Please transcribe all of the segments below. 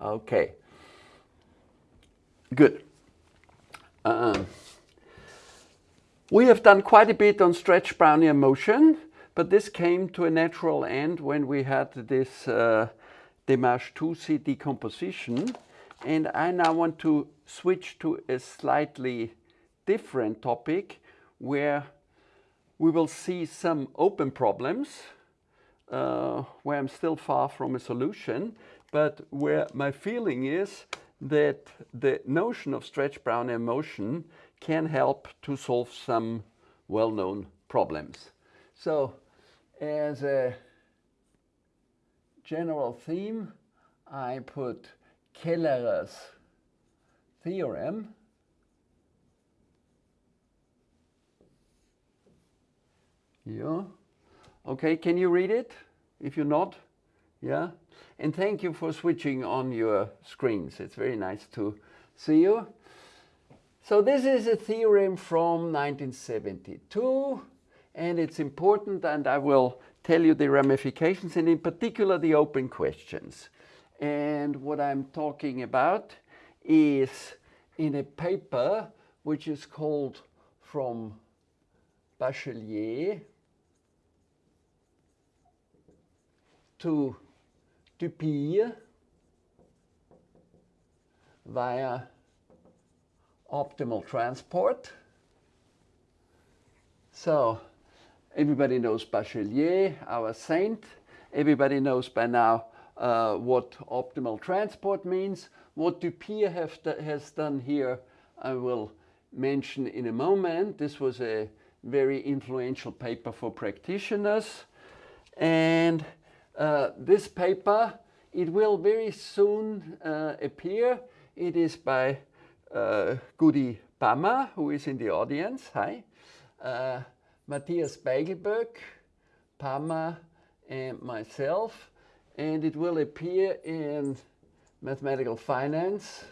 Okay. Good. Um, we have done quite a bit on stretch Brownian motion, but this came to a natural end when we had this uh, De March-Touzi decomposition. And I now want to switch to a slightly different topic where we will see some open problems uh, where I'm still far from a solution, but where my feeling is that the notion of stretch Brownian motion can help to solve some well-known problems. So as a general theme, I put Kellerer's theorem. Yeah. Okay, can you read it? If you're not, yeah. And thank you for switching on your screens. It's very nice to see you. So this is a theorem from 1972, and it's important, and I will tell you the ramifications, and in particular the open questions. And what I'm talking about is in a paper which is called From Bachelier to Dupire via optimal transport. So everybody knows Bachelier, our saint. Everybody knows by now uh, what optimal transport means. What Dupire have has done here, I will mention in a moment. This was a very influential paper for practitioners. And uh, this paper, it will very soon uh, appear. It is by uh, Gudi who is in the audience. Hi. Uh, Matthias Beiglböck, Pammer, and myself. And it will appear in Mathematical Finance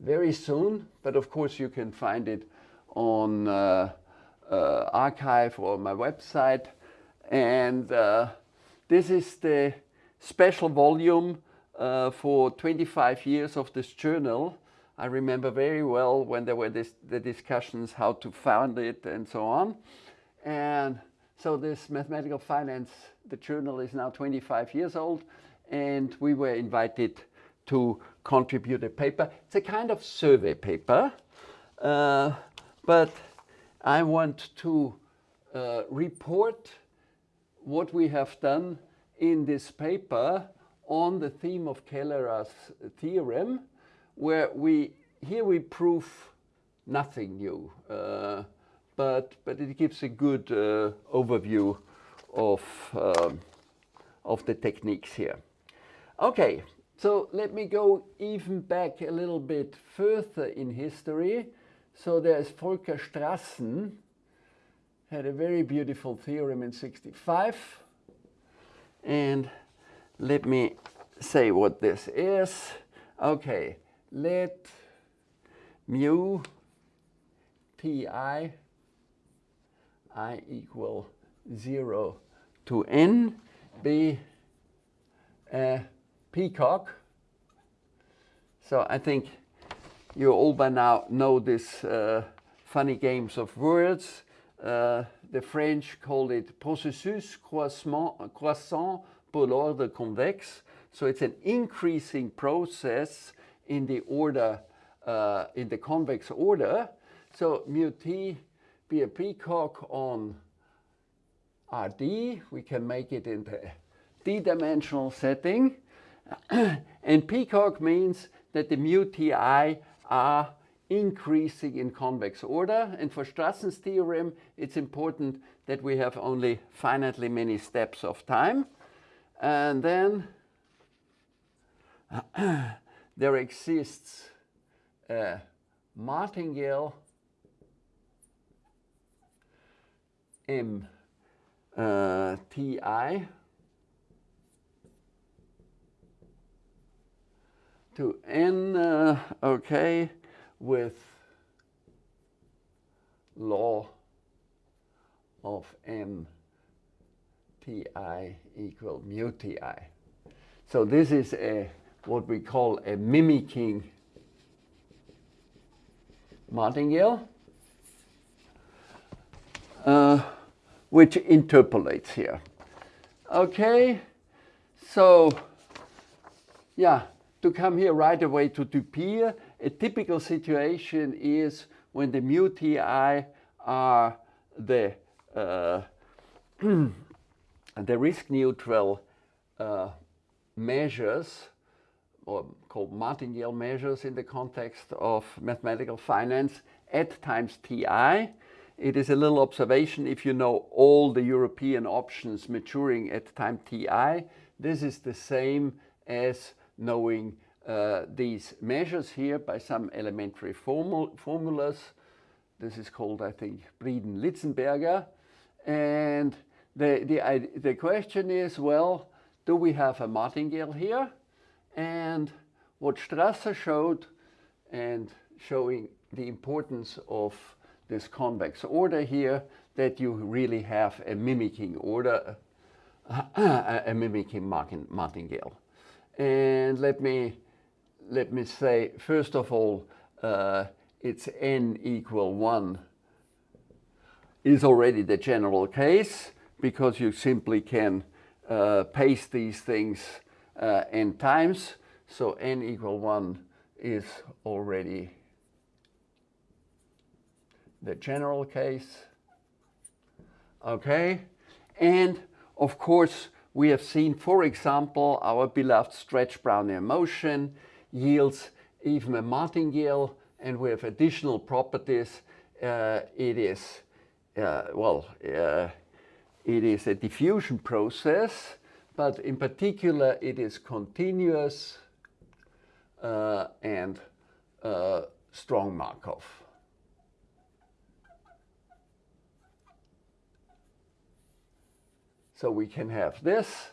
very soon. But of course, you can find it on uh, uh, arXiv or my website. And uh, this is the special volume uh, for 25 years of this journal. I remember very well when there were this, the discussions how to found it and so on. And so this mathematical finance, the journal is now 25 years old and we were invited to contribute a paper. It's a kind of survey paper, uh, but I want to uh, report what we have done in this paper on the theme of Kellerer's theorem, where we here we prove nothing new, uh, but but it gives a good uh, overview of um, of the techniques here. Okay, so let me go even back a little bit further in history. So there's Volker Strassen, had a very beautiful theorem in 65. And let me say what this is. Okay, let mu ti i equal 0 to n be a peacock. So I think you all by now know this uh, funny games of words. Uh, the French called it processus croissant pour l'ordre convexe. So it's an increasing process in the order, uh, in the convex order. So mu t be a peacock on Rd. We can make it in the d-dimensional setting. and peacock means that the mu ti are increasing in convex order. And for Strassen's theorem, it's important that we have only finitely many steps of time. And then there exists a martingale M uh, Ti to N, uh, okay, with law of m equal mu ti. So this is a what we call a mimicking martingale, uh, which interpolates here. Okay, so yeah, to come here right away to Dupire, a typical situation is when the mu ti are the uh, the risk neutral uh, measures or called martingale measures in the context of mathematical finance at times ti. It is a little observation if you know all the European options maturing at time ti. This is the same as knowing uh, these measures here by some elementary formul formulas. This is called, I think, Breeden-Litzenberger. And the, the, the question is, well, do we have a martingale here? And what Strassen showed and showing the importance of this convex order here, that you really have a mimicking order, a mimicking martingale. And let me, let me say, first of all, uh, it's n equal 1 is already the general case because you simply can uh, paste these things uh, n times. So n equal 1 is already the general case. Okay, and of course we have seen, for example, our beloved stretch Brownian motion yields even a martingale and have additional properties. Uh, it is, uh, well, uh, it is a diffusion process, but in particular it is continuous uh, and uh, strong Markov. So we can have this.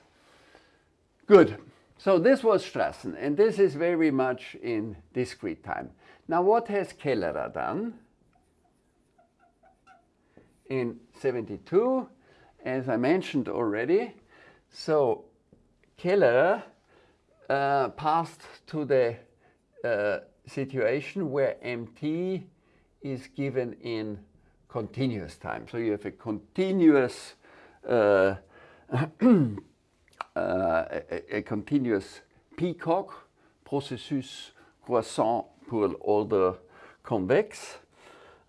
Good. So this was Strassen, and this is very much in discrete time. Now what has Kellerer done? In 72, as I mentioned already, so Kellerer uh, passed to the uh, situation where mt is given in continuous time. So you have a continuous uh, a, a, continuous peacock, processus croissant pour l'ordre convex.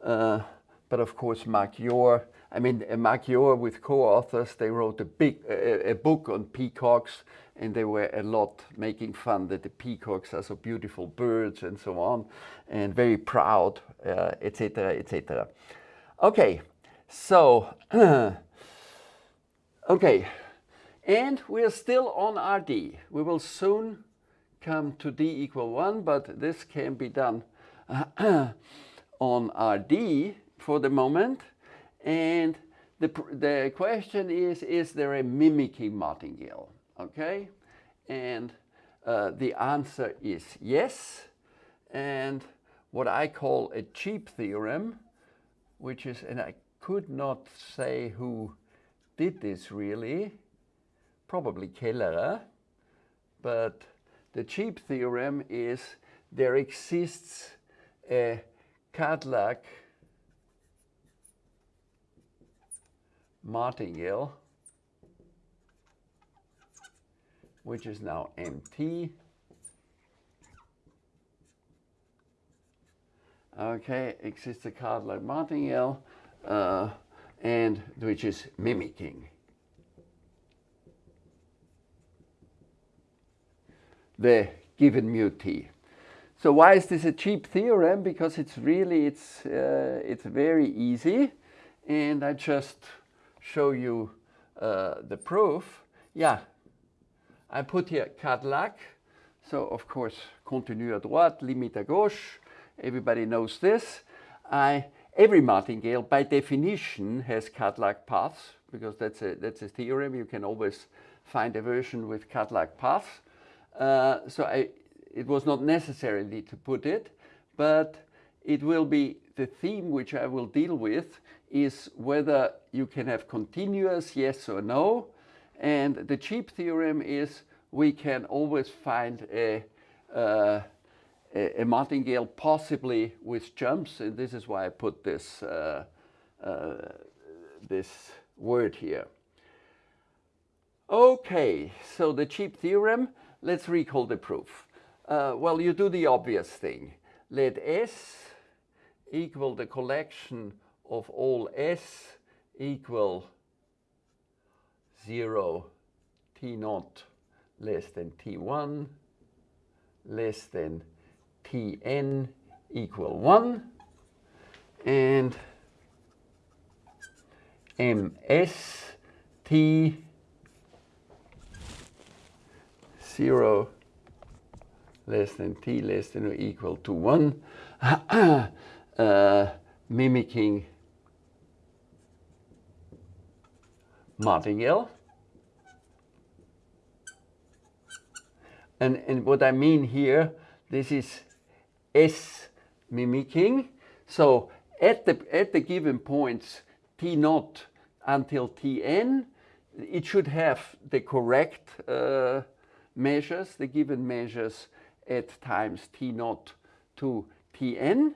Uh, but of course, Marc Yor, I mean, uh, Marc Yor with co-authors, they wrote a big a, a, book on peacocks and they were a lot making fun that the peacocks are so beautiful birds and so on and very proud, etc., uh, etc. Et okay, so Okay, and we are still on RD. We will soon come to D equal 1, but this can be done on RD for the moment. And the, the question is, is there a mimicking martingale? Okay, and uh, the answer is yes. And what I call a cheap theorem, which is, and I could not say who did this really, probably Kellerer, but the cheap theorem is there exists a càdlàg martingale, which is now MT. Okay, exists a càdlàg martingale. Uh, and which is mimicking. The given mu t. So why is this a cheap theorem? Because it's really, it's, uh, it's very easy. And I just show you uh, the proof. Yeah, I put here càdlàg. So of course, continue à droite, limite à gauche. Everybody knows this. I Every martingale, by definition, has càdlàg paths, because that's a, that's a theorem. You can always find a version with càdlàg paths. Uh, so I, it was not necessarily to put it, but it will be the theme which I will deal with is whether you can have continuous yes or no. And the cheap theorem is we can always find a, uh, a, a, martingale possibly with jumps, and this is why I put this, uh, uh, this word here. Okay, so the cheap theorem, let's recall the proof. Uh, well, you do the obvious thing. Let S equal the collection of all S equal 0 T naught less than T1 less than Tn equal 1 and ms t 0 less than t less than or equal to 1 uh, mimicking martingale. And, and what I mean here, this is S mimicking. So at the, at the given points T naught until Tn, it should have the correct uh, measures, the given measures at times T naught to Tn.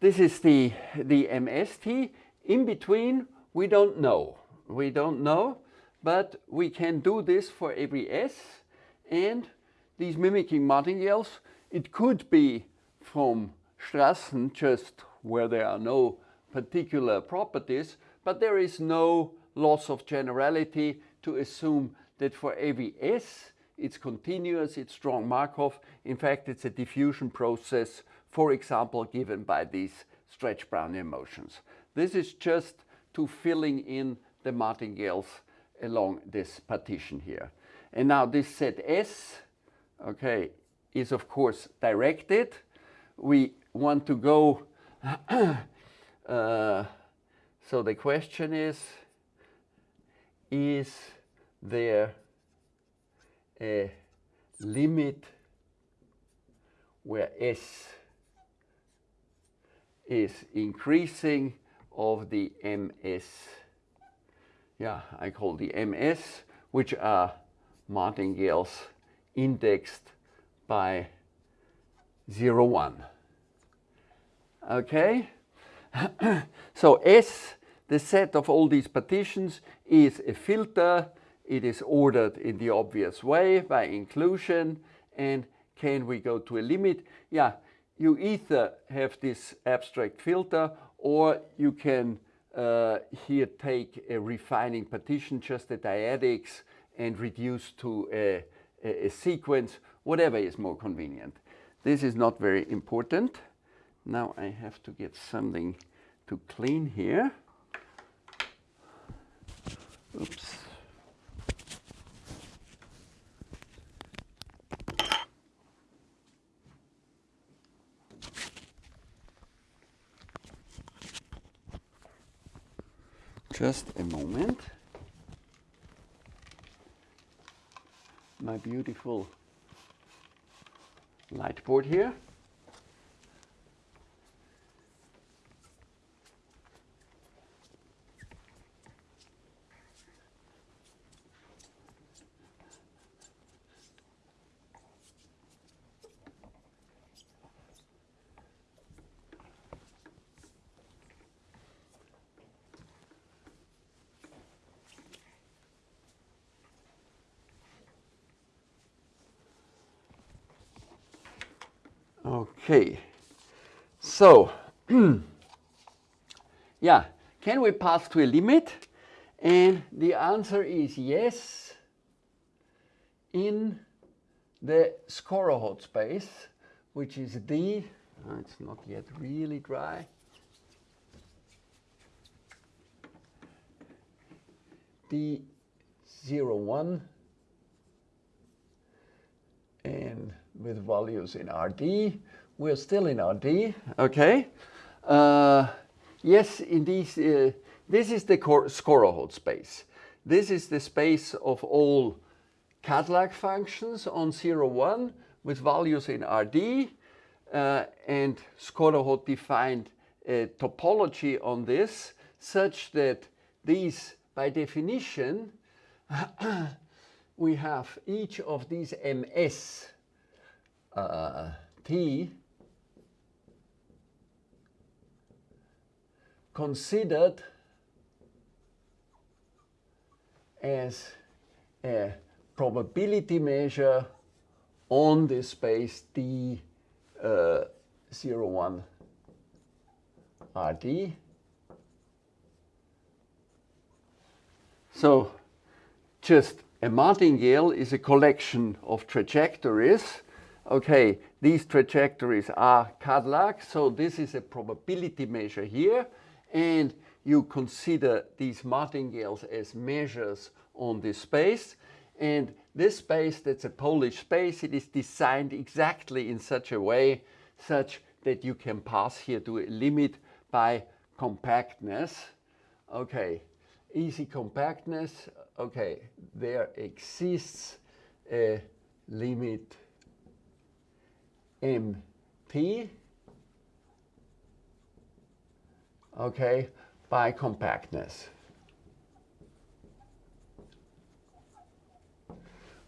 This is the, the MST. In between, we don't know. We don't know, but we can do this for every S. And these mimicking martingales, it could be from Strassen just where there are no particular properties, but there is no loss of generality to assume that for every S, it's continuous, it's strong Markov. In fact, it's a diffusion process, for example, given by these stretch Brownian motions. This is just to filling in the martingales along this partition here. And now this set S, okay, is of course directed. We want to go, uh, so the question is, is there a uh, limit where S is increasing of the MS. Yeah, I call the MS, which are martingales indexed by 0, 1. Okay? so S, the set of all these partitions, is a filter it is ordered in the obvious way by inclusion. And can we go to a limit? Yeah, you either have this abstract filter or you can uh, here take a refining partition, just the dyadics, and reduce to a, a, a sequence, whatever is more convenient. This is not very important. Now I have to get something to clean here. Oops. Just a moment. My beautiful light board here. Okay, so yeah, can we pass to a limit? And the answer is yes in the Skorohod space, which is D. Oh, it's not yet really dry. D01 and with values in RD. We're still in RD, okay? Uh, yes, in these, uh, this is the Skorohod space. This is the space of all càdlàg functions on 0, 1 with values in RD. Uh, and Skorohod defined a topology on this such that these, by definition, we have each of these ms uh, t considered as a probability measure on the space D uh, 01 RD. So just a martingale is a collection of trajectories. Okay, these trajectories are càdlàg, so this is a probability measure here. And you consider these martingales as measures on this space. And this space, that's a Polish space, it is designed exactly in such a way such that you can pass here to a limit by compactness. Okay, easy compactness. Okay, there exists a limit mt okay by compactness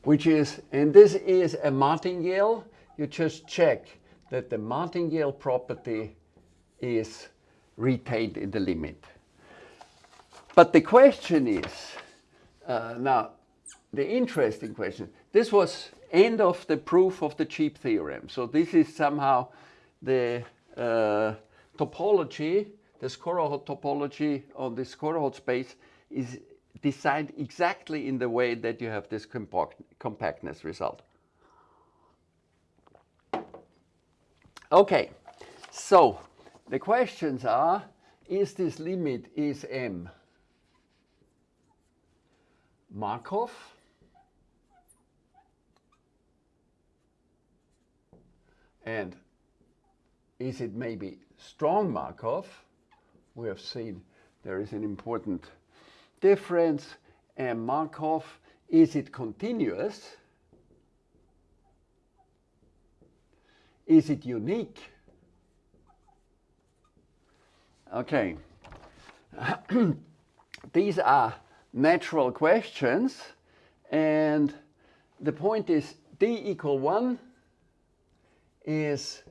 which is, and this is a martingale, you just check that the martingale property is retained in the limit. But the question is, uh, now, the interesting question, this was end of the proof of the cheap theorem. So this is somehow the uh, topology, the Skorohod topology on the Skorohod space is designed exactly in the way that you have this compact, compactness result. Okay, so the questions are, is this limit is m Markov? And is it maybe strong Markov? We have seen there is an important difference and Markov, is it continuous? Is it unique? Okay. These are natural questions and the point is d equal 1 is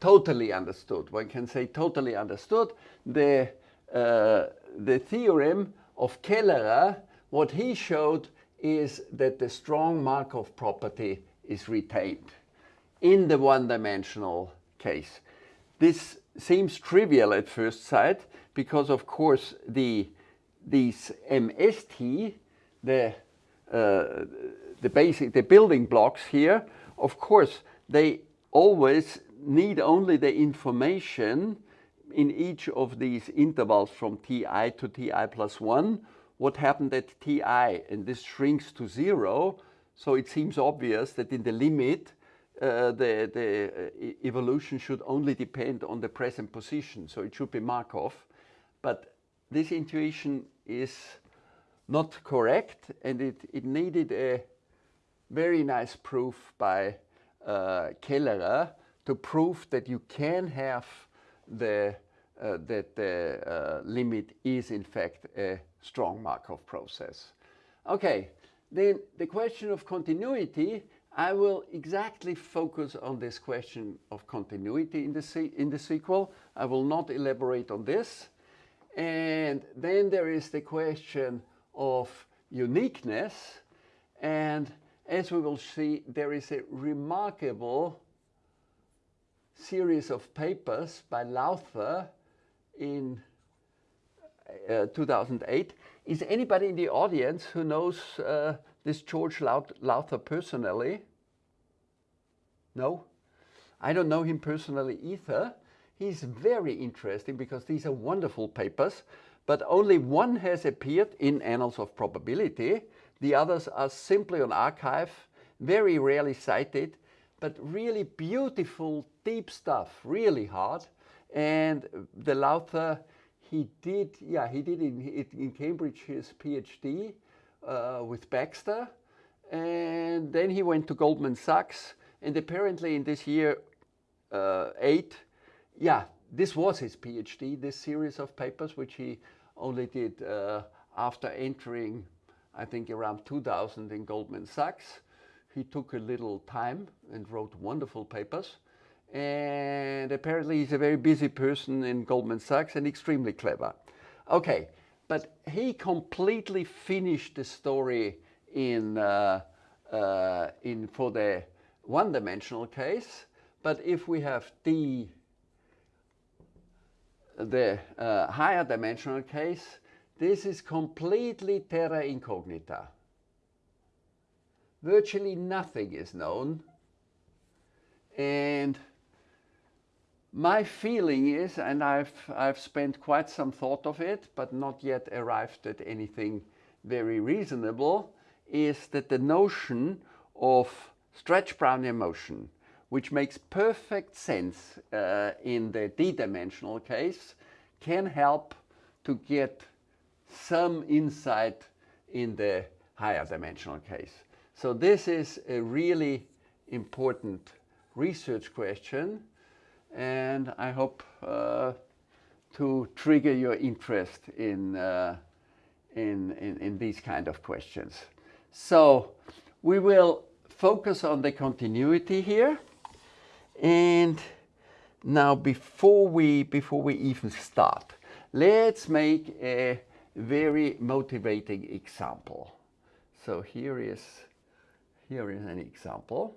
totally understood. One can say totally understood. The, uh, the theorem of Kellerer, what he showed is that the strong Markov property is retained in the one-dimensional case. This seems trivial at first sight because of course the these MST, the uh, the basic the building blocks here, of course they always need only the information in each of these intervals from ti to ti plus 1, what happened at ti, and this shrinks to 0, so it seems obvious that in the limit uh, the, the uh, evolution should only depend on the present position, so it should be Markov. But this intuition is not correct, and it, it needed a very nice proof by uh, Kellerer to prove that you can have the, uh, that the uh, limit is in fact a strong Markov process. Okay, then the question of continuity, I will exactly focus on this question of continuity in the, in the sequel. I will not elaborate on this. And then there is the question of uniqueness. And as we will see, there is a remarkable series of papers by Lowther in uh, 2008. Is anybody in the audience who knows uh, this George Lowther personally? No? I don't know him personally either. He's very interesting because these are wonderful papers, but only one has appeared in Annals of Probability. The others are simply on arXiv, very rarely cited, but really beautiful, deep stuff, really hard. And the Lowther, he did, yeah, he did in, in Cambridge his PhD uh, with Baxter. And then he went to Goldman Sachs. And apparently in this year uh, eight, yeah, this was his PhD, this series of papers, which he only did uh, after entering I think around 2000 in Goldman Sachs. He took a little time and wrote wonderful papers. And apparently he's a very busy person in Goldman Sachs and extremely clever. Okay, but he completely finished the story in, uh, uh, in for the one-dimensional case. But if we have d, the uh, higher dimensional case, this is completely terra incognita. Virtually nothing is known. And my feeling is, and I've, I've spent quite some thought of it, but not yet arrived at anything very reasonable, is that the notion of stretch Brownian motion, which makes perfect sense uh, in the d-dimensional case, can help to get some insight in the higher dimensional case. So this is a really important research question and I hope uh, to trigger your interest in, uh, in, in, in, these kind of questions. So we will focus on the continuity here. And now before we, before we even start, let's make a very motivating example. So here is, here is an example.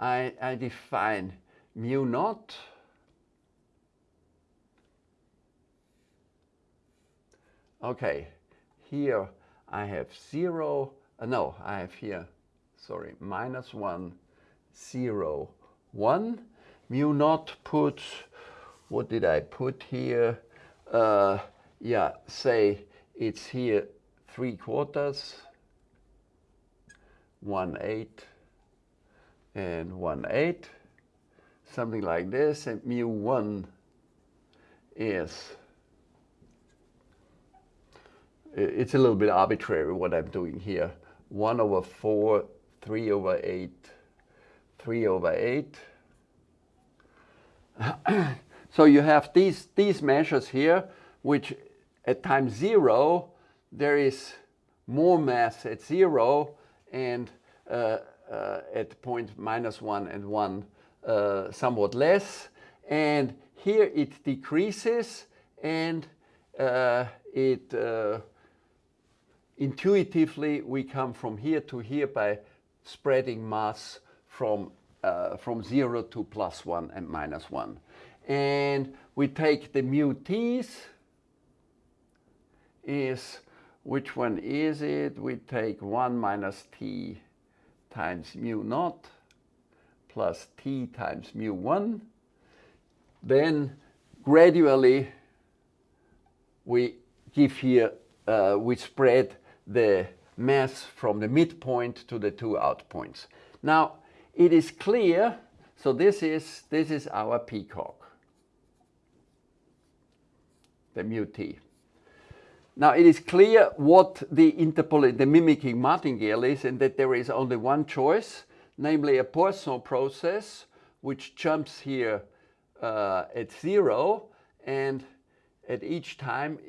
I, I define mu naught Okay, here I have zero, uh, no, I have here, sorry, minus one, zero, one. Mu naught put, what did I put here? Uh, yeah, say it's here three quarters, one eight, and 1 8, something like this, and mu 1 is, it's a little bit arbitrary what I'm doing here. 1 over 4, 3 over 8, 3 over 8. so you have these, these measures here, which at time 0, there is more mass at 0, and at point minus 1 and 1 uh, somewhat less. And here it decreases and uh, it intuitively we come from here to here by spreading mass from, uh, from 0 to plus 1 and minus 1. And we take the mu t's is, which one is it? We take 1 minus t times mu naught plus t times mu 1. Then gradually we give here, uh, we spread the mass from the midpoint to the two out points. Now it is clear, so this is, this is our peacock, the mu t. Now it is clear what the interpol the mimicking martingale is and that there is only one choice, namely a Poisson process which jumps here uh, at zero and at each time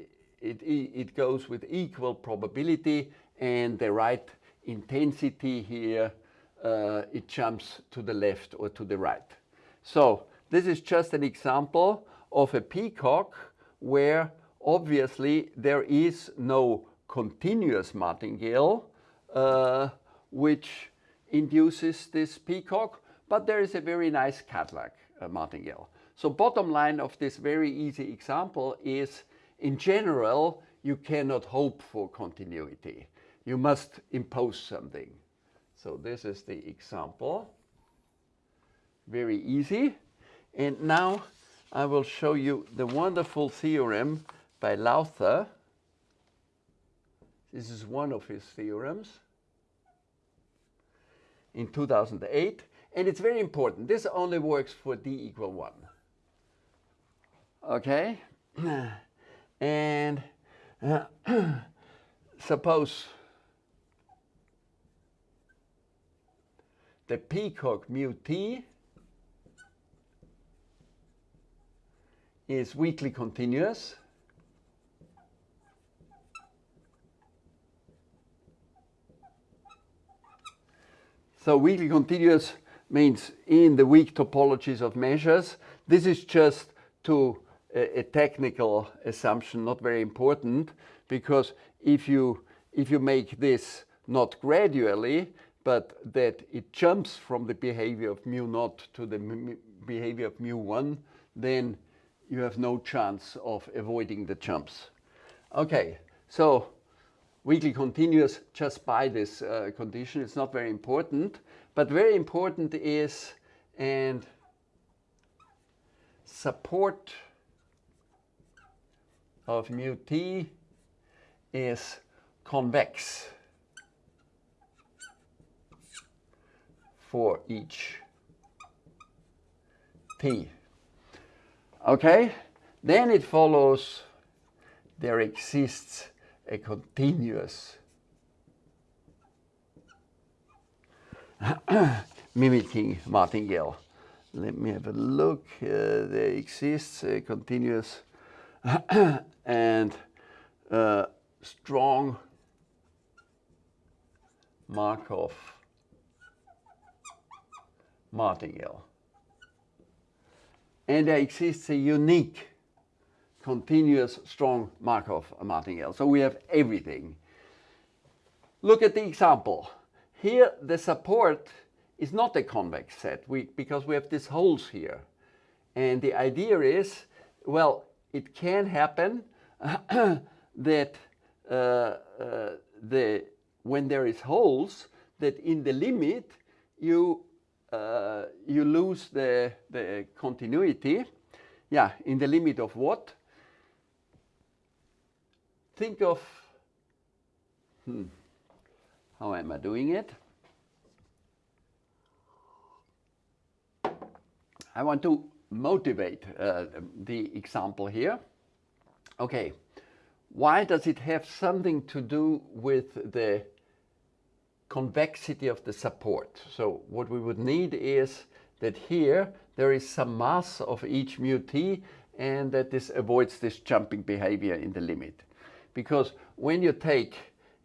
it, it goes with equal probability and the right intensity here uh, it jumps to the left or to the right. So this is just an example of a peacock where obviously there is no continuous martingale uh, which induces this peacock, but there is a very nice càdlàg uh, martingale. So bottom line of this very easy example is, in general, you cannot hope for continuity. You must impose something. So this is the example. Very easy. And now I will show you the wonderful theorem by Lowther. This is one of his theorems in 2008. And it's very important. This only works for d equal 1. Okay? And uh, suppose the peacock mu t is weakly continuous So weakly continuous means in the weak topologies of measures. This is just to a, a technical assumption, not very important, because if you, if you make this not gradually, but that it jumps from the behavior of mu naught to the behavior of mu 1, then you have no chance of avoiding the jumps. Okay, so weakly continuous just by this uh, condition. It's not very important, but very important is and support of mu t is convex for each t. Okay, then it follows there exists a continuous mimicking martingale. Let me have a look. Uh, there exists a continuous and uh, strong Markov martingale. And there exists a unique continuous strong Markov martingale. So we have everything. Look at the example. Here the support is not a convex set we, because we have these holes here. And the idea is, well, it can happen that uh, uh, the, when there is holes, that in the limit you, uh, you lose the, the continuity. Yeah, in the limit of what? Think of, hmm, how am I doing it? I want to motivate uh, the example here. Okay, why does it have something to do with the convexity of the support? So what we would need is that here there is some mass of each mu t and that this avoids this jumping behavior in the limit. Because when you take,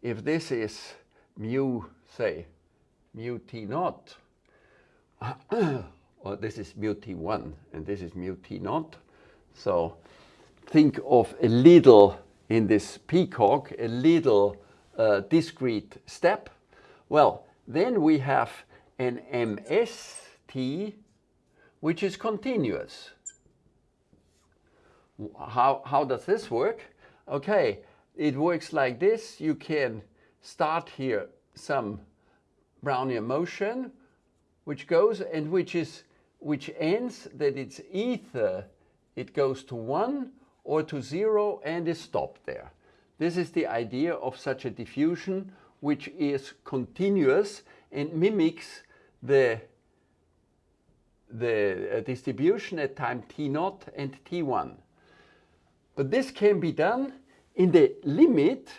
if this is mu, say, mu t naught, or this is mu t1 and this is mu t naught, so think of a little, in this peacock, a little uh, discrete step. Well, then we have an MST, which is continuous. How, how does this work? Okay, it works like this. You can start here some Brownian motion, which goes and which is which ends that it's either it goes to one or to zero and is stopped there. This is the idea of such a diffusion which is continuous and mimics the the uh, distribution at time t0 and t1. But this can be done in the limit,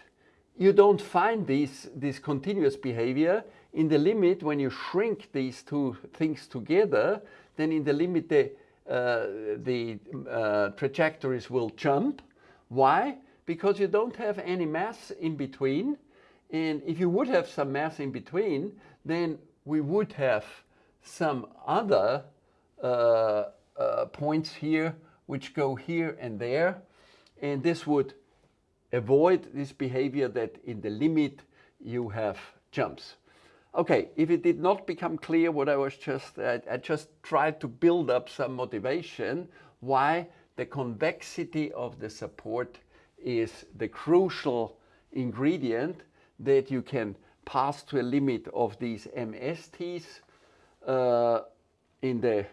you don't find this, this continuous behavior. In the limit, when you shrink these two things together, then in the limit the, uh, the uh, trajectories will jump. Why? Because you don't have any mass in between. And if you would have some mass in between, then we would have some other uh, uh points here which go here and there. And this would avoid this behavior that in the limit you have jumps. Okay, if it did not become clear what I was just, I, I just tried to build up some motivation why the convexity of the support is the crucial ingredient that you can pass to a limit of these MSTs uh, in the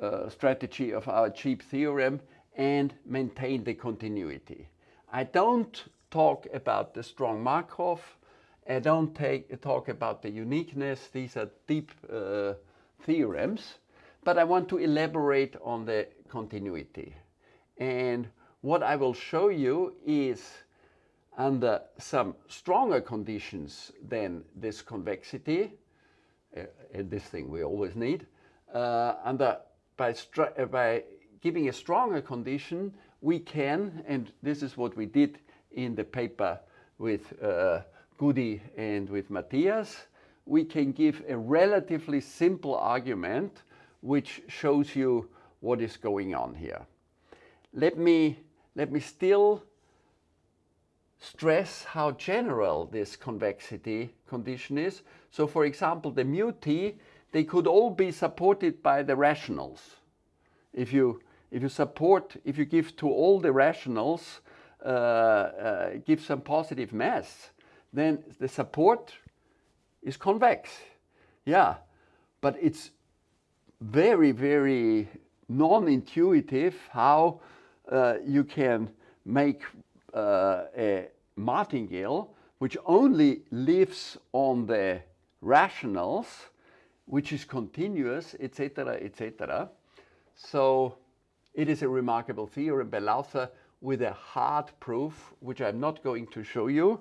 uh, strategy of our cheap theorem and maintain the continuity. I don't talk about the strong Markov. I don't take, talk about the uniqueness. These are deep uh, theorems. But I want to elaborate on the continuity. And what I will show you is under some stronger conditions than this convexity, uh, and this thing we always need, uh, under, by, by giving a stronger condition, we can, and this is what we did in the paper with uh, Gudi and with Matthias, we can give a relatively simple argument which shows you what is going on here. Let me, let me still stress how general this convexity condition is. So for example, the mu t, they could all be supported by the rationals. If you, if you support, if you give to all the rationals, uh, uh, give some positive mass, then the support is convex. Yeah, but it's very, very non-intuitive how uh, you can make uh, a martingale which only lives on the rationals, which is continuous, etc., etc. So it is a remarkable theorem by Lowther with a hard proof, which I'm not going to show you,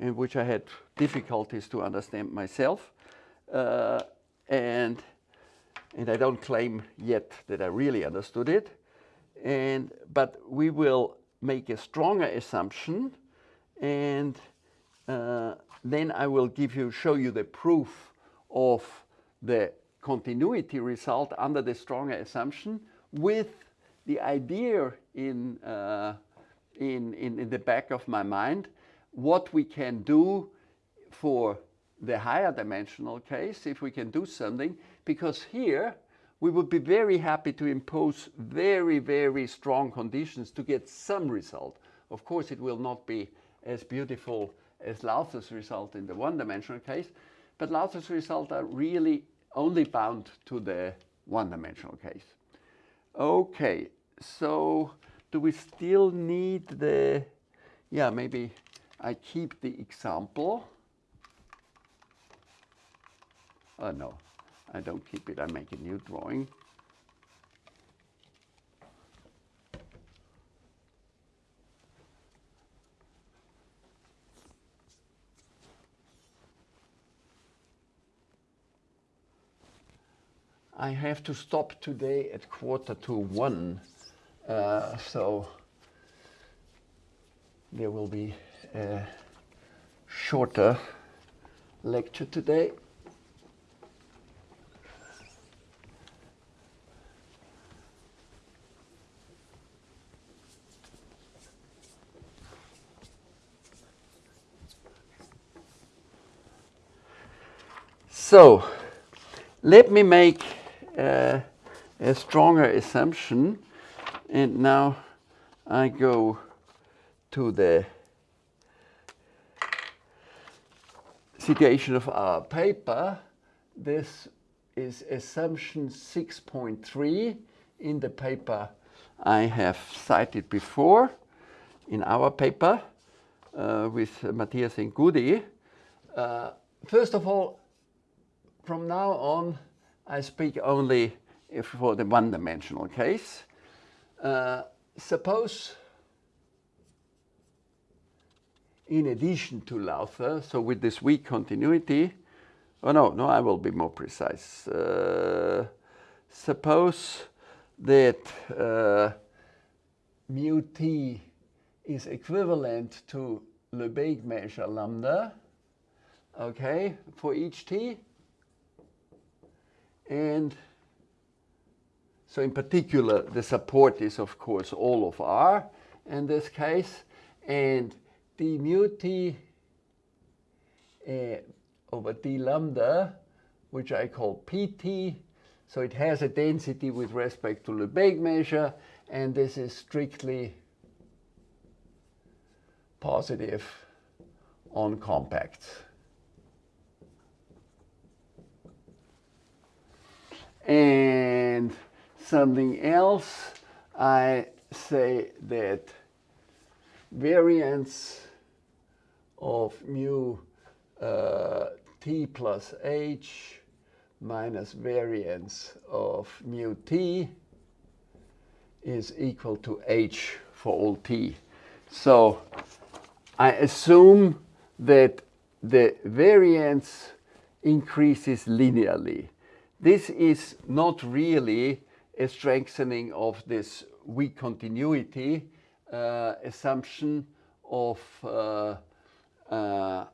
and which I had difficulties to understand myself. Uh, and, and I don't claim yet that I really understood it. And, but we will make a stronger assumption and uh, then I will give you, show you the proof of the continuity result under the stronger assumption with the idea in, uh, in, in, in the back of my mind what we can do for the higher dimensional case, if we can do something, because here we would be very happy to impose very, very strong conditions to get some result. Of course, it will not be as beautiful as Lowther's result in the one-dimensional case, but Lowther's result are really only bound to the one-dimensional case. Okay, so do we still need the, yeah, maybe I keep the example. Oh no, I don't keep it, I make a new drawing. I have to stop today at quarter to one, uh, so there will be a shorter lecture today. So let me make uh, a stronger assumption and now I go to the situation of our paper. This is assumption 6.3 in the paper I have cited before in our paper uh, with Matthias and Goody. Uh, first of all, from now on, I speak only for the one-dimensional case. Uh, suppose, in addition to Lowther, so with this weak continuity, oh no, no, I will be more precise. Uh, suppose that uh, mu t is equivalent to Lebesgue measure lambda, okay, for each t, and so in particular, the support is, of course, all of R in this case. And d mu t uh, over d lambda, which I call pt, so it has a density with respect to Lebesgue measure, and this is strictly positive on compacts. And something else, I say that variance of mu uh, t plus h minus variance of mu t is equal to h for all t. So I assume that the variance increases linearly. This is not really a strengthening of this weak continuity uh, assumption of, uh, uh,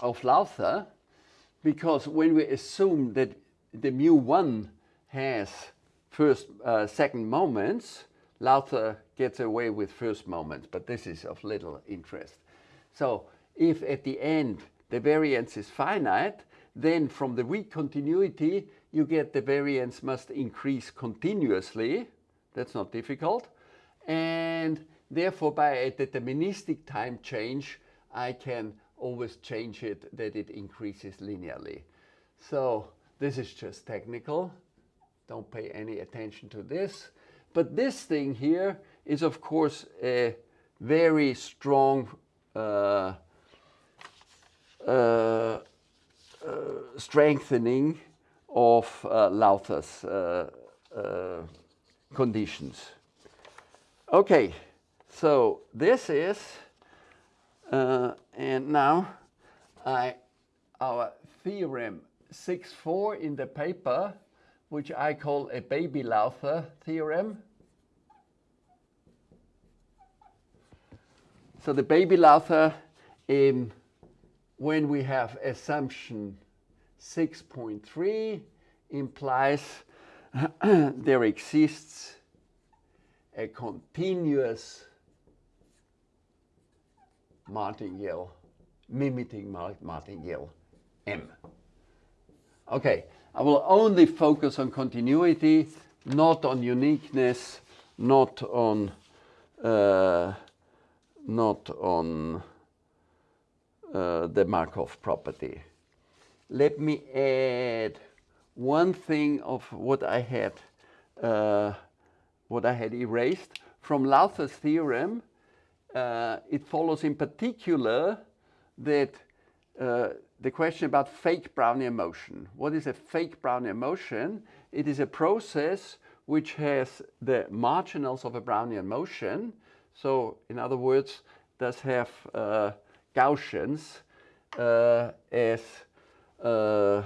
of Lowther, because when we assume that the mu1 has first, uh, second moments, Lowther gets away with first moments, but this is of little interest. So if at the end the variance is finite, then from the weak continuity, you get the variance must increase continuously. That's not difficult. And therefore, by a deterministic time change, I can always change it that it increases linearly. So this is just technical. Don't pay any attention to this. But this thing here is, of course, a very strong uh, uh, uh, strengthening of uh, uh, uh, conditions. Okay, so this is, and now I, our theorem 6.4 in the paper, which I call a baby Lowther theorem. So the baby Lowther, um, when we have assumption 6.3 implies there exists a continuous martingale mimicking martingale M. Okay, I will only focus on continuity, not on uniqueness, not on uh, not on uh, the Markov property let me add one thing of what I had uh, what I had erased from Lowther's theorem. Uh, it follows in particular that uh, the question about fake Brownian motion. What is a fake Brownian motion? It is a process which has the marginals of a Brownian motion. So in other words, does have uh, Gaussians uh, as uh,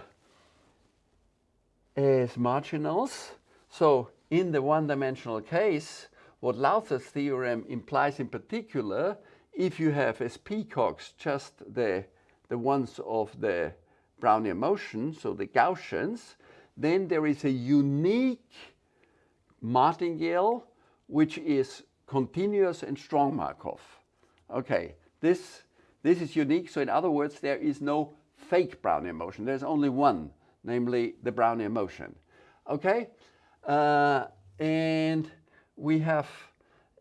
as marginals. So in the one-dimensional case, what Lowther's theorem implies in particular, if you have as peacocks just the, the ones of the Brownian motion, so the Gaussians, then there is a unique martingale which is continuous and strong Markov. Okay, this, this is unique. So in other words, there is no fake Brownian motion. There's only one, namely the Brownian motion. Okay? Uh, and we have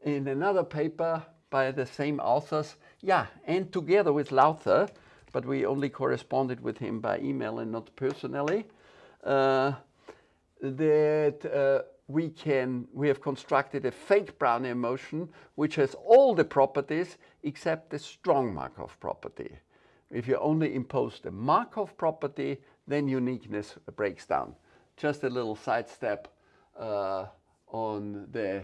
in another paper by the same authors, yeah, and together with Lowther, but we only corresponded with him by email and not personally, uh, that uh, we can, we have constructed a fake Brownian motion which has all the properties except the strong Markov property. If you only impose the Markov property, then uniqueness breaks down. Just a little sidestep uh, on the,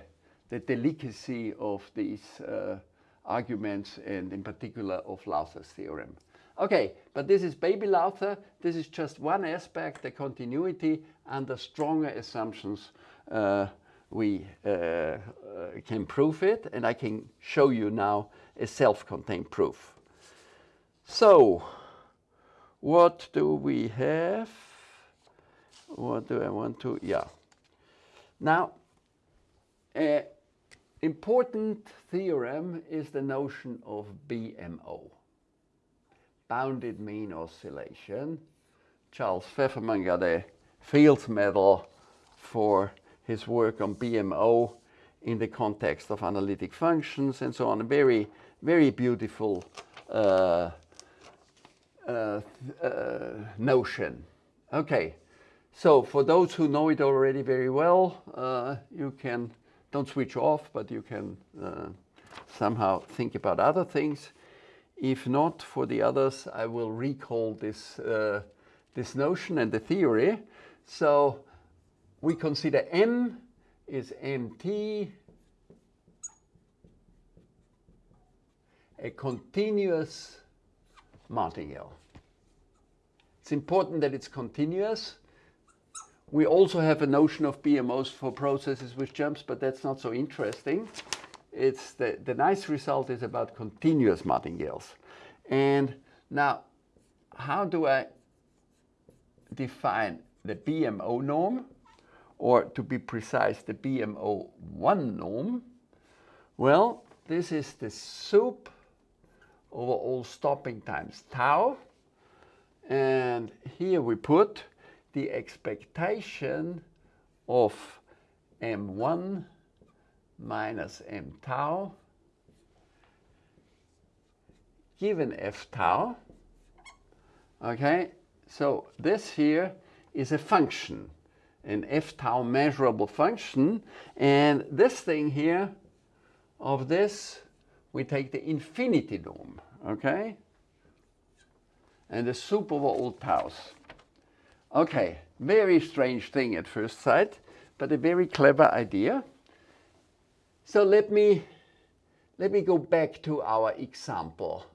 the delicacy of these uh, arguments and in particular of Lowther's theorem. Okay, but this is baby Lowther. This is just one aspect, the continuity. Under stronger assumptions, uh, we uh, uh, can prove it. And I can show you now a self-contained proof. So, what do we have? What do I want to, yeah. Now, an important theorem is the notion of BMO, bounded mean oscillation. Charles Fefferman got a Fields Medal for his work on BMO in the context of analytic functions and so on. A very, very beautiful uh, uh, uh, notion. Okay, so for those who know it already very well, uh, you can, don't switch off, but you can uh, somehow think about other things. If not, for the others, I will recall this, uh, this notion and the theory. So we consider M is MT, a continuous martingale. It's important that it's continuous. We also have a notion of BMOs for processes with jumps, but that's not so interesting. It's the, the nice result is about continuous martingales. And now, how do I define the BMO norm, or to be precise, the BMO1 norm, well, this is the sup over all stopping times tau. And here we put the expectation of m1 minus m tau given f tau. Okay, so this here is a function, an f tau measurable function. And this thing here of this, we take the infinity norm, okay? And the sup over all taus. Okay, very strange thing at first sight, but a very clever idea. So let me, let me go back to our example.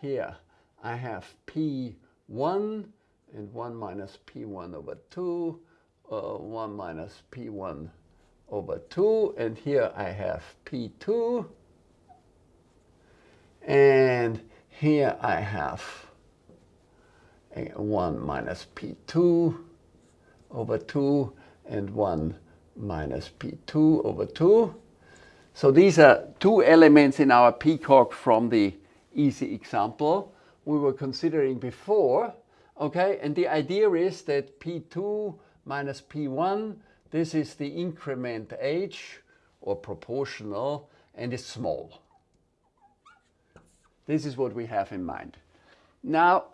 Here I have P1 and 1 minus P1 over 2, uh, 1 minus P1 over 2, and here I have P2, and here I have 1 minus P2 over 2 and 1 minus P2 over 2. So these are two elements in our peacock from the easy example we were considering before. Okay, and the idea is that P2 minus P1, this is the increment h or proportional and is small. This is what we have in mind. Now,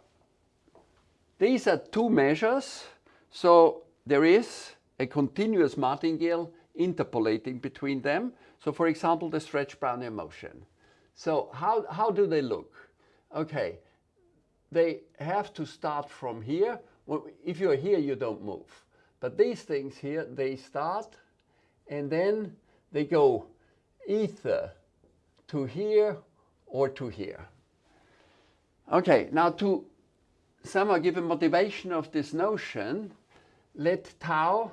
these are two measures. So there is a continuous martingale interpolating between them. So for example, the stretch Brownian motion. So how, how do they look? Okay, they have to start from here. Well, if you're here, you don't move. But these things here, they start and then they go either to here or to here. Okay, now to somehow give a motivation of this notion, let tau,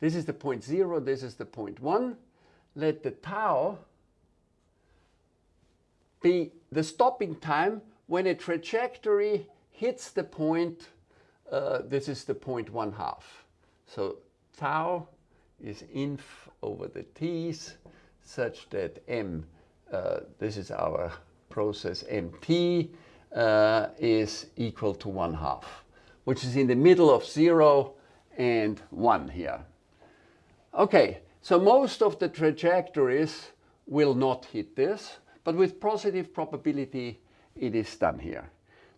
this is the point zero, this is the point one, let the tau be the stopping time when a trajectory hits the point, uh, this is the point one half. So tau is inf over the t's such that m, this is our process mt, uh, is equal to 1 half, which is in the middle of 0 and 1 here. Okay, so most of the trajectories will not hit this, but with positive probability it is done here.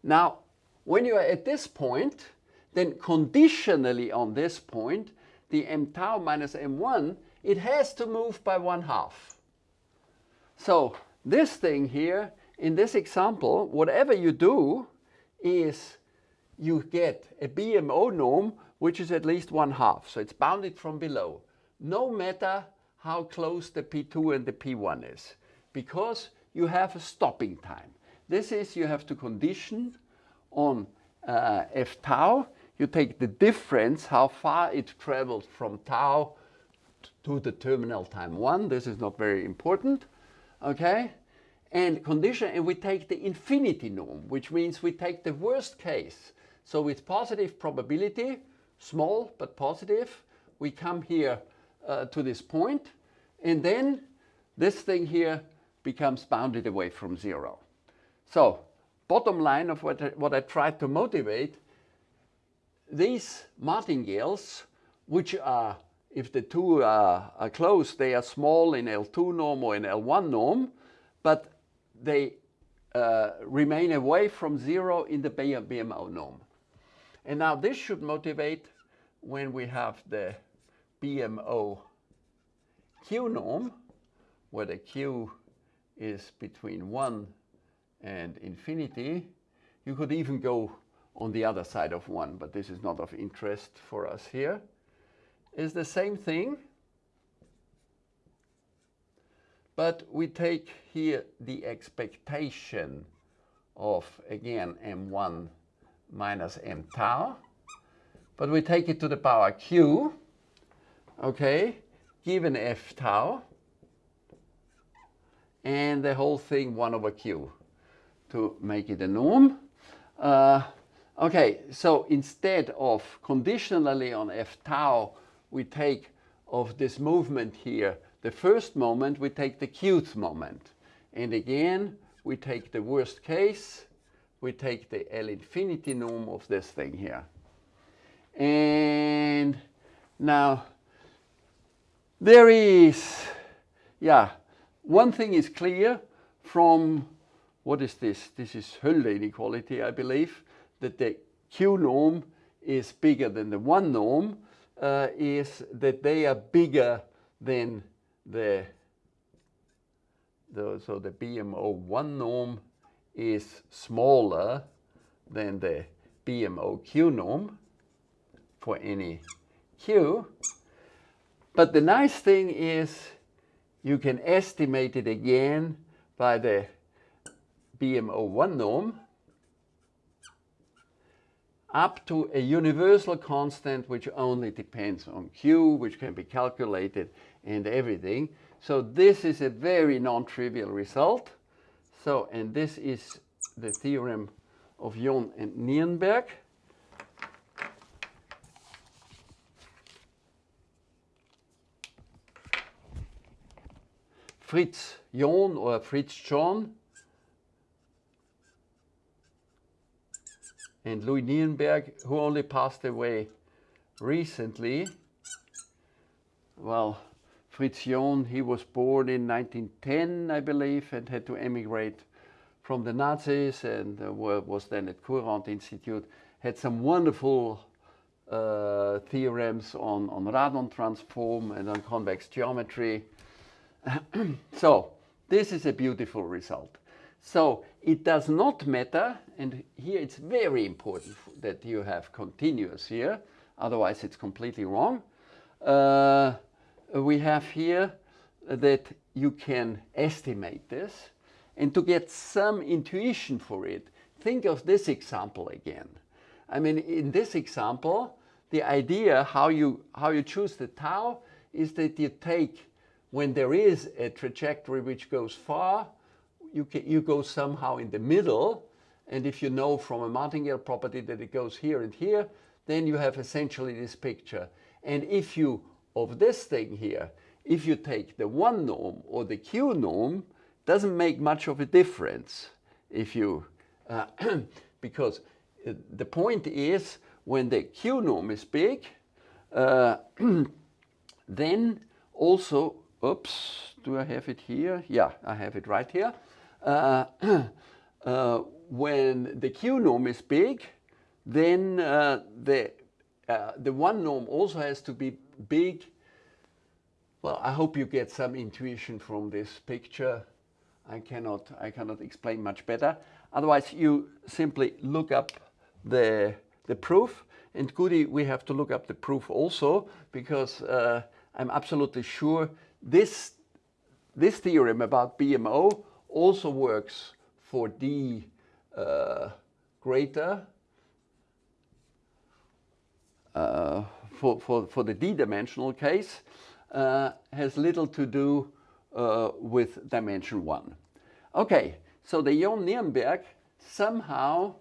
Now, when you are at this point, then conditionally on this point, the m tau minus m1, it has to move by 1 half. So this thing here in this example, whatever you do is you get a BMO norm which is at least one half. So it's bounded from below, no matter how close the P2 and the P1 is, because you have a stopping time. This is you have to condition on uh, F tau. You take the difference, how far it traveled from tau to the terminal time 1. This is not very important. Okay? and condition, and we take the infinity norm, which means we take the worst case. So with positive probability, small but positive, we come here uh, to this point, and then this thing here becomes bounded away from zero. So bottom line of what I, what I tried to motivate, these martingales, which are, if the two are, are close, they are small in L2 norm or in L1 norm, but they uh, remain away from zero in the BMO norm. And now this should motivate when we have the BMO Q norm, where the Q is between 1 and infinity. You could even go on the other side of 1, but this is not of interest for us here. Is the same thing but we take here the expectation of, again, m1 minus m tau. But we take it to the power q, okay, given f tau, and the whole thing 1 over q to make it a norm. Uh, Okay, so instead of conditionally on f tau, we take of this movement here, the first moment, we take the qth moment. And again, we take the worst case, we take the L infinity norm of this thing here. And now, there is, yeah, one thing is clear from, what is this? This is Hölder inequality, I believe, that the Q norm is bigger than the one norm, uh, is that they are bigger than the, the so the BMO1 norm is smaller than the BMOQ norm for any Q. But the nice thing is you can estimate it again by the BMO1 norm up to a universal constant which only depends on Q, which can be calculated and everything. So this is a very non-trivial result. So, and this is the theorem of John and Nirenberg. Fritz John or Fritz John and Louis Nirenberg, who only passed away recently. Well, Fritz John, he was born in 1910, I believe, and had to emigrate from the Nazis and uh, was then at Courant Institute. Had some wonderful uh, theorems on, on Radon transform and on convex geometry. so this is a beautiful result. So it does not matter, and here it's very important that you have continuous here, otherwise it's completely wrong. Uh, we have here that you can estimate this, and to get some intuition for it, think of this example again. I mean, in this example, the idea how you, how you choose the tau is that you take, when there is a trajectory which goes far, you, can, you go somehow in the middle. And if you know from a martingale property that it goes here and here, then you have essentially this picture. And if you, of this thing here, if you take the one norm or the Q norm, doesn't make much of a difference if you, uh, because uh, the point is when the Q norm is big, uh, then also, oops, do I have it here? Yeah, I have it right here. Uh, uh, when the Q norm is big, then uh, the, the one norm also has to be big. Well, I hope you get some intuition from this picture. I cannot, I cannot explain much better. Otherwise, you simply look up the, the proof. And Goody, we have to look up the proof also, because uh, I'm absolutely sure this, this theorem about BMO also works for D uh, greater uh, for, for, for the d-dimensional case uh, has little to do uh, with dimension 1. Okay, so the John Nirenberg somehow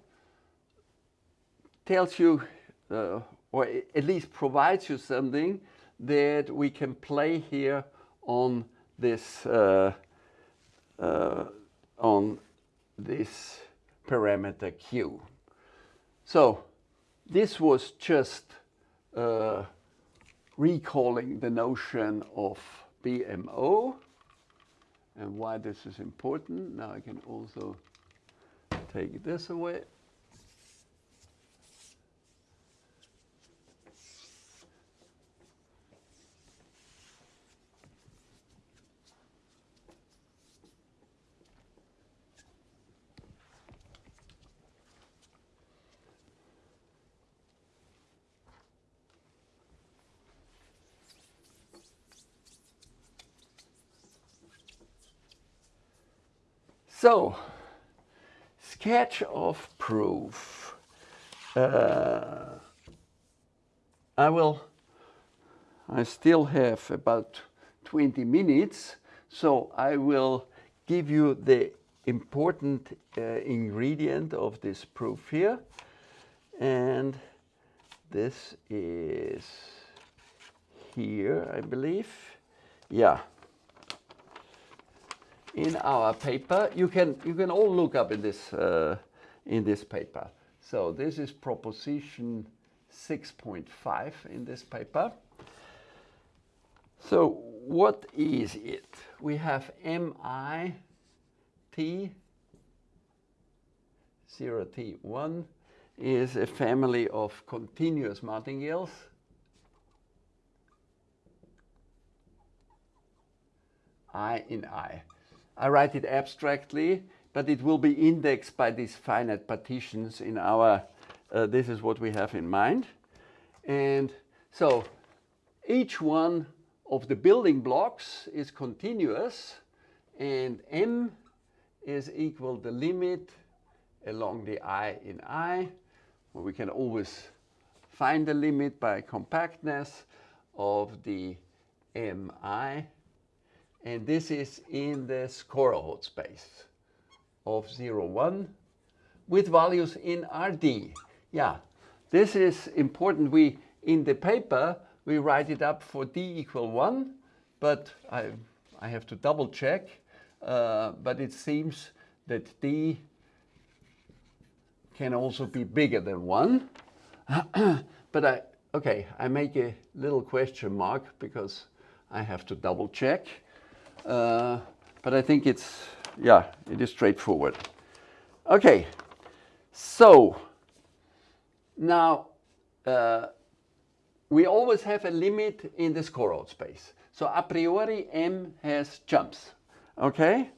tells you, uh, or at least provides you something that we can play here on this uh, uh, on this parameter q. So this was just uh, recalling the notion of BMO and why this is important. Now I can also take this away. So, sketch of proof. Uh, I will, I still have about 20 minutes, so I will give you the important uh, ingredient of this proof here. And this is here, I believe. Yeah. In our paper, you can you can all look up in this uh, in this paper. So this is proposition 6.5 in this paper. So what is it? We have MI T 0T1 is a family of continuous martingales. I in I. I write it abstractly, but it will be indexed by these finite partitions in our, uh, this is what we have in mind. And so each one of the building blocks is continuous and M is equal the limit along the I in I. Well, we can always find the limit by compactness of the MI. And this is in the Skorohod space of 0, 1 with values in RD. Yeah, this is important. We In the paper, we write it up for D equal 1, but I, I have to double check. Uh, but it seems that D can also be bigger than 1. but I, okay, I make a little question mark because I have to double check. Uh, but I think it's, yeah, it is straightforward. Okay, so now uh, we always have a limit in the Skorohod space. So a priori M has jumps, okay?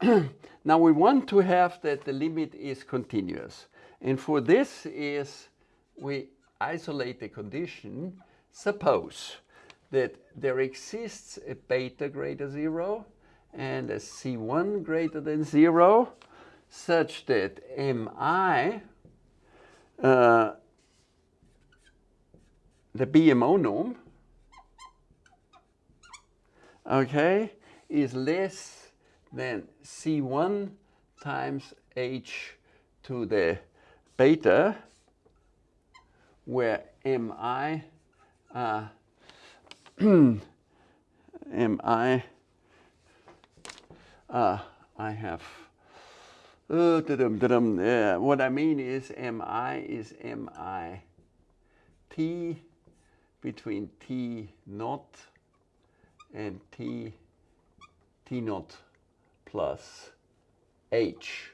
now we want to have that the limit is continuous. And for this is we isolate the condition, suppose that there exists a beta greater zero and a C1 greater than zero such that Mi uh, the BMO norm, okay, is less than C1 times H to the beta, where MI, uh, MI, uh, I have, uh, da -dum, da -dum, uh, what I mean is MI is MI T between T naught and T, T naught plus H.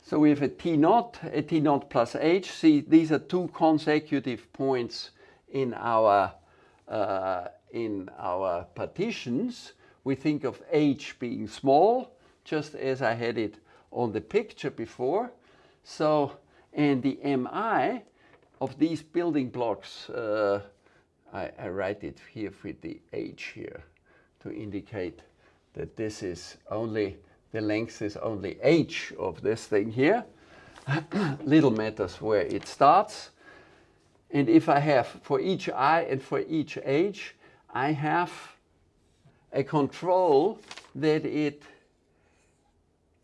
So we have a T naught, a T naught plus H. See, these are two consecutive points in our, uh, in our partitions. We think of H being small, just as I had it on the picture before. So, and the MI of these building blocks, uh, I, I, write it here with the H here to indicate that this is only, the length is only H of this thing here. Little matters where it starts. And if I have for each I and for each H, I have a control that it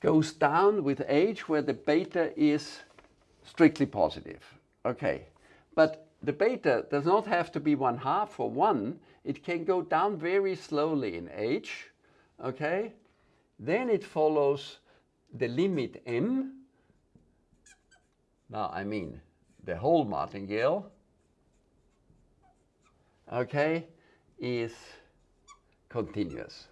goes down with H where the beta is strictly positive. Okay, but the beta does not have to be one half or one. It can go down very slowly in h, okay? Then it follows the limit m. Now, I mean the whole martingale, okay, is continuous.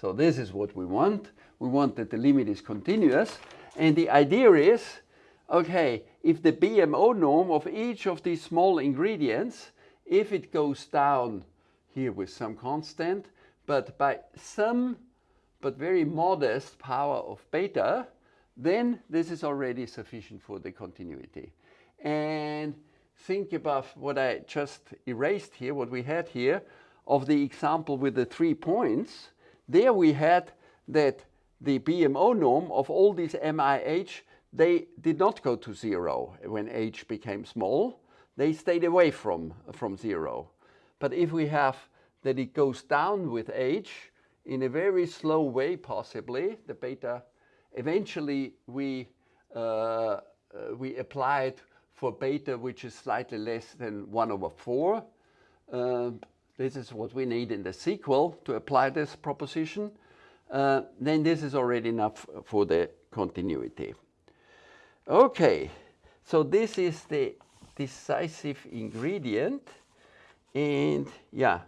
So this is what we want. We want that the limit is continuous. And the idea is okay, if the BMO norm of each of these small ingredients, if it goes down here with some constant, but by some, but very modest power of beta, then this is already sufficient for the continuity. And think about what I just erased here, what we had here, of the example with the three points. There we had that the BMO norm of all these MIH they did not go to zero when h became small. They stayed away from, from zero. But if we have that it goes down with h in a very slow way, possibly, the beta, eventually we uh, uh, we apply it for beta, which is slightly less than 1 over 4. Uh, this is what we need in the sequel to apply this proposition. Uh, then this is already enough for the continuity. Okay, so this is the decisive ingredient. And yeah,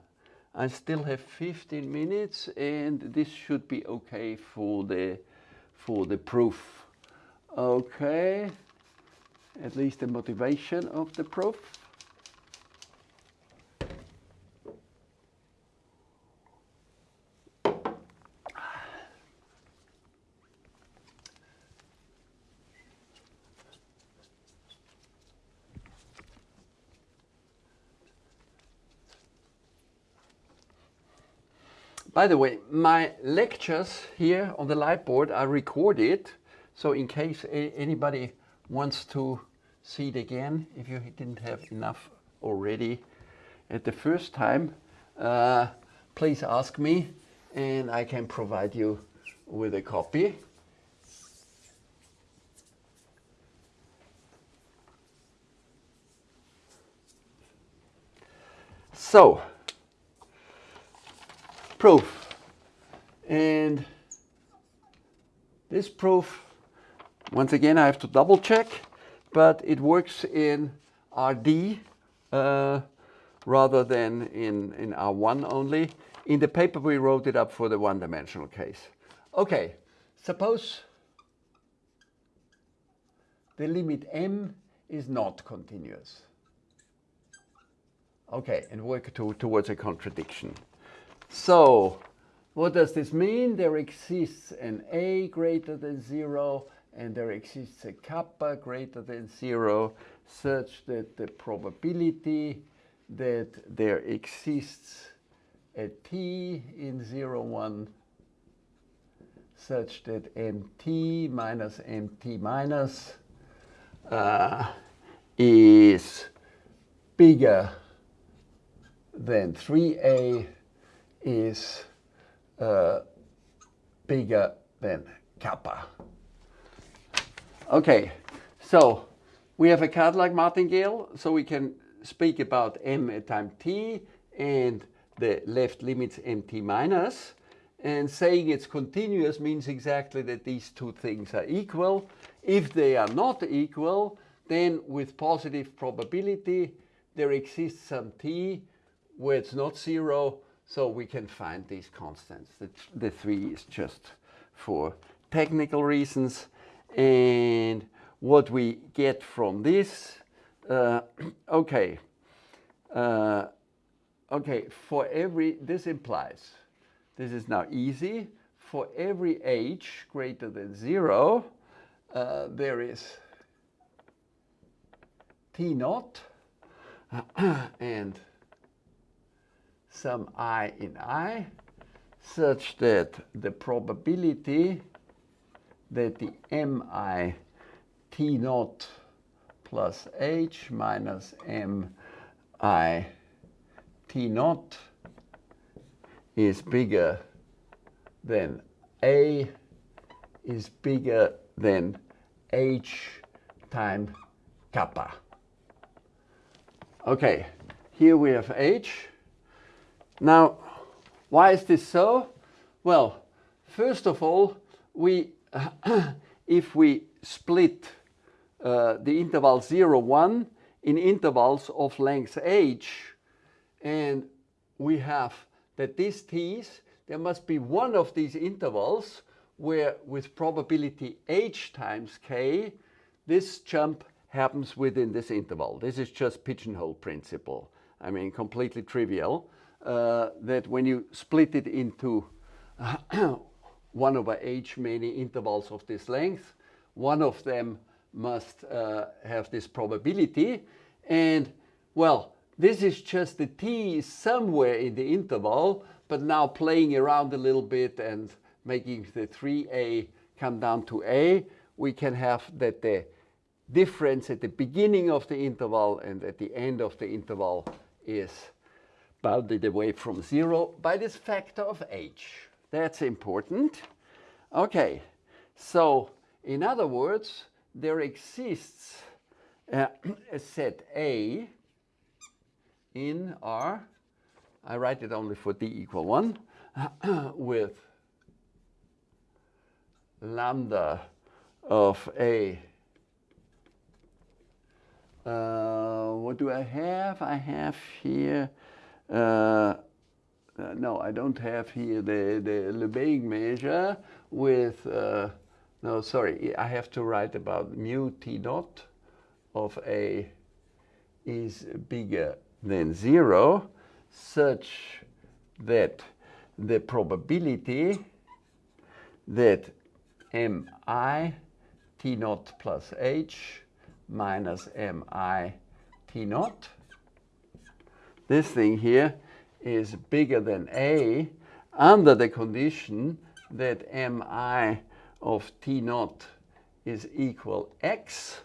I still have 15 minutes and this should be okay for the, for the proof. Okay, at least the motivation of the proof. By the way, my lectures here on the Lightboard are recorded. So in case anybody wants to see it again, if you didn't have enough already at the first time, uh, please ask me and I can provide you with a copy. So, proof. And this proof, once again, I have to double check, but it works in RD uh, rather than in, in R1 only. In the paper, we wrote it up for the one-dimensional case. Okay, suppose the limit m is not continuous. Okay, and work to, towards a contradiction. So what does this mean? There exists an A greater than zero and there exists a kappa greater than zero such that the probability that there exists a t in 0, 1 such that mt minus mt minus uh, is bigger than 3a is uh, bigger than kappa. Okay, so we have a càdlàg martingale, so we can speak about m at time t and the left limits mt minus. And saying it's continuous means exactly that these two things are equal. If they are not equal, then with positive probability, there exists some t where it's not zero, so we can find these constants. The, the three is just for technical reasons. And what we get from this, uh, okay, uh, okay, for every, this implies, this is now easy, for every h greater than zero, uh, there is t naught and some i in i such that the probability that the mi t naught plus h minus mi t naught is bigger than a is bigger than h times kappa. Okay, here we have h now, why is this so? Well, first of all, we, if we split uh, the interval 0, 1 in intervals of length h, and we have that these t's, there must be one of these intervals where with probability h times k, this jump happens within this interval. This is just pigeonhole principle. I mean, completely trivial uh, that when you split it into 1 over h many intervals of this length, one of them must uh, have this probability. And well, this is just the t somewhere in the interval, but now playing around a little bit and making the 3a come down to a, we can have that the difference at the beginning of the interval and at the end of the interval is bounded away from zero by this factor of h. That's important. Okay, so in other words, there exists a set A in R, I write it only for d equal 1, with lambda of A. Uh, what do I have? I have here, uh, no, I don't have here the, the Lebesgue measure with, uh, no, sorry, I have to write about mu t dot of A is bigger than zero such that the probability that mi t naught plus h minus mi t naught, this thing here is bigger than a under the condition that mi of t naught is equal x,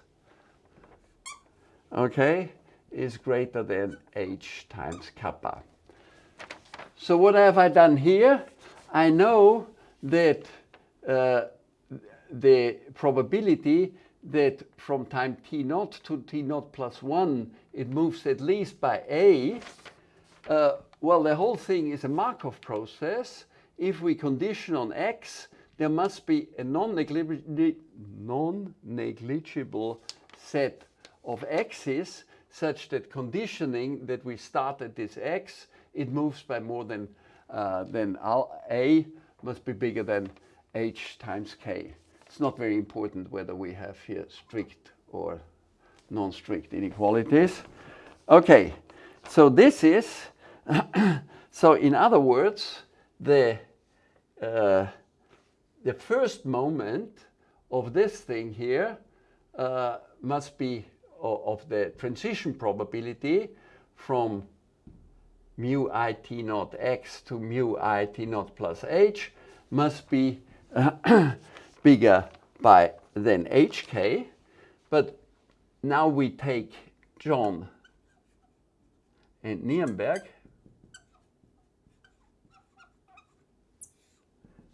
okay, is greater than h times kappa. So what have I done here? I know that uh, the probability that from time t naught to t naught plus 1 it moves at least by a, uh, well the whole thing is a Markov process. If we condition on x, there must be a non-negligible non set of x's such that conditioning that we start at this x, it moves by more than, uh, than a must be bigger than h times k. It's not very important whether we have here strict or non-strict inequalities. Okay, so this is, so in other words, the, uh, the first moment of this thing here uh, must be of the transition probability from mu i t naught x to mu i t naught plus h must be bigger by than hk. But now we take John and Nirenberg.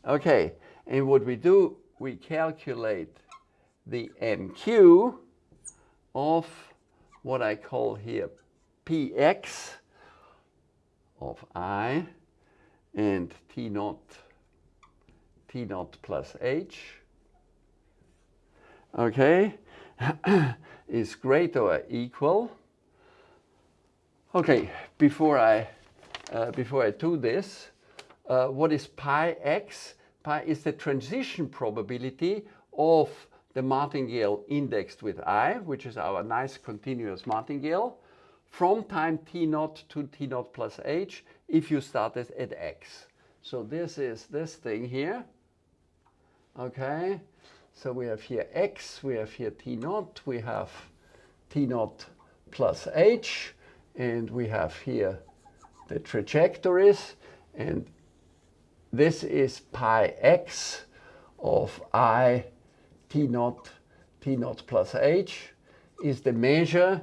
Okay, and what we do, we calculate the MQ of what I call here px of i and t naught t naught plus h okay is greater or equal okay before I uh, before I do this uh, what is pi x pi is the transition probability of the martingale indexed with i, which is our nice continuous martingale, from time t naught to t naught plus h if you started at x. So this is this thing here. Okay, so we have here x, we have here t naught, we have t naught plus h, and we have here the trajectories, and this is pi x of i T naught, T naught plus H is the measure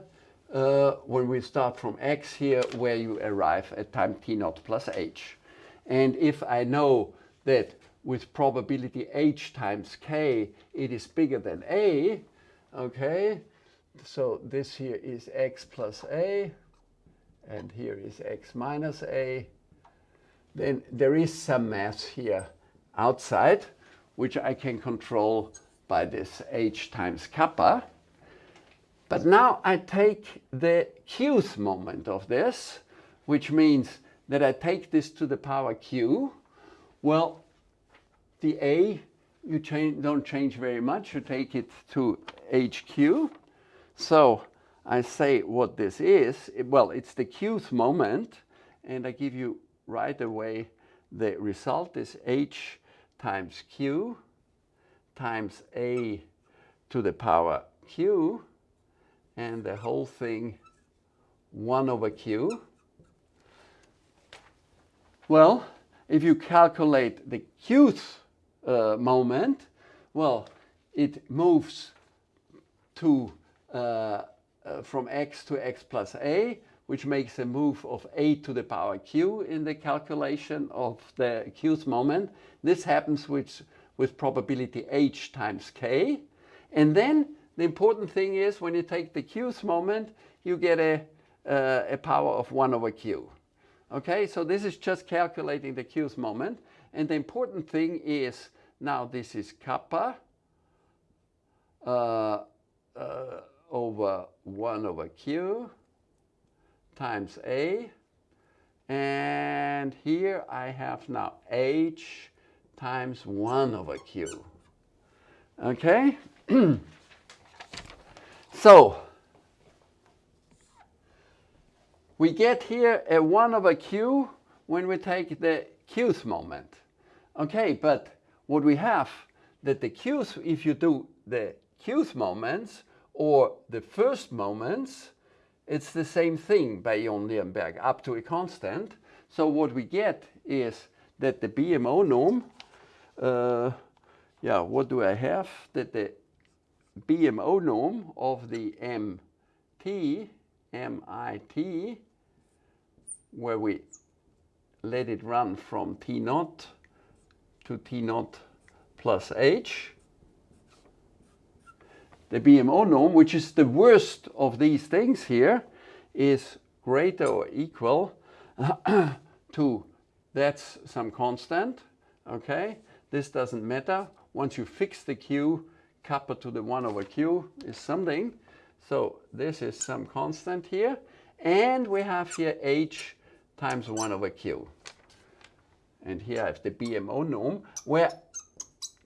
uh, when we start from X here where you arrive at time T naught plus H. And if I know that with probability H times K it is bigger than A, okay, so this here is X plus A and here is X minus A, then there is some mass here outside which I can control by this h times kappa. But now I take the qth moment of this, which means that I take this to the power q. Well, the a, you change, don't change very much. You take it to hq. So I say what this is. Well, it's the qth moment. And I give you right away the result is h times q times a to the power q and the whole thing 1 over q. Well, if you calculate the qth uh, moment, well, it moves to uh, uh, from x to x plus a, which makes a move of a to the power q in the calculation of the q's moment. This happens with with probability h times k. And then the important thing is when you take the q's moment, you get a, uh, a power of 1 over q. Okay, so this is just calculating the q's moment. And the important thing is, now this is kappa uh, uh, over 1 over q times a. And here I have now h times 1 over q. Okay? so, we get here a 1 over q when we take the qth moment. Okay, but what we have, that the q's, if you do the qth moments or the first moments, it's the same thing Nirenberg up to a constant. So what we get is that the BMO norm, uh, yeah, what do I have? That the BMO norm of the MT, MIT, where we let it run from T naught to T naught plus H. The BMO norm, which is the worst of these things here, is greater or equal to, that's some constant, okay? This doesn't matter. Once you fix the Q, kappa to the 1 over Q is something. So this is some constant here. And we have here H times 1 over Q. And here I have the BMO norm, where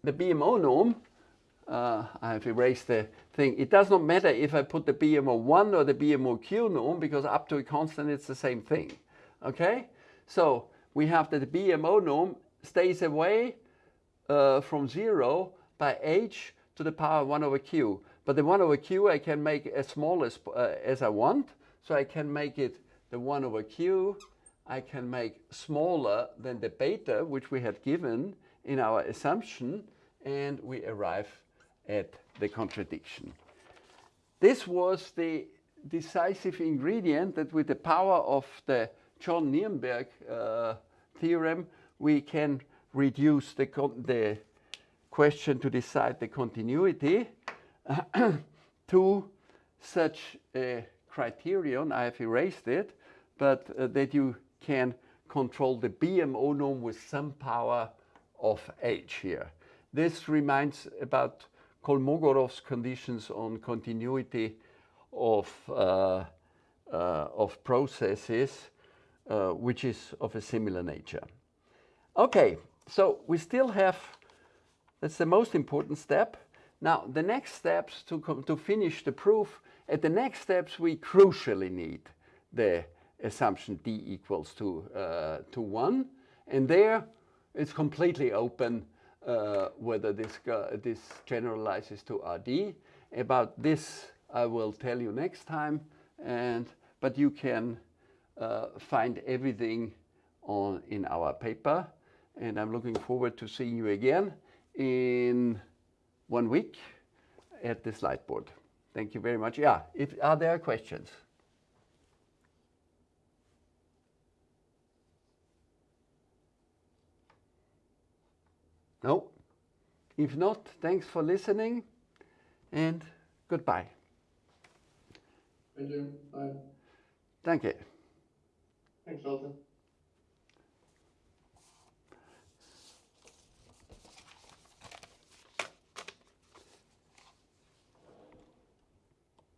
the BMO norm, uh, I have erased the thing. It does not matter if I put the BMO1 or the BMOQ norm, because up to a constant it's the same thing. Okay? So we have that the BMO norm stays away uh, from 0 by h to the power 1 over q. But the 1 over q I can make as small as, uh, as I want. So I can make it the 1 over q I can make smaller than the beta, which we had given in our assumption, and we arrive at the contradiction. This was the decisive ingredient that with the power of the John Nirenberg uh, theorem, we can reduce the, the question to decide the continuity to such a criterion, I have erased it, but uh, that you can control the BMO norm with some power of h here. This reminds about Kolmogorov's conditions on continuity of, uh, uh, of processes, uh, which is of a similar nature. Okay, so we still have, that's the most important step. Now, the next steps to, to finish the proof, at the next steps we crucially need the assumption d equals to, uh, to 1. And there it's completely open uh, whether this, this generalizes to RD. About this I will tell you next time, and, but you can uh, find everything on, in our paper. And I'm looking forward to seeing you again in one week at the slide board. Thank you very much. Yeah, if, are there questions? No? If not, thanks for listening and goodbye. Thank you. Bye. Danke. Thanks, Walter.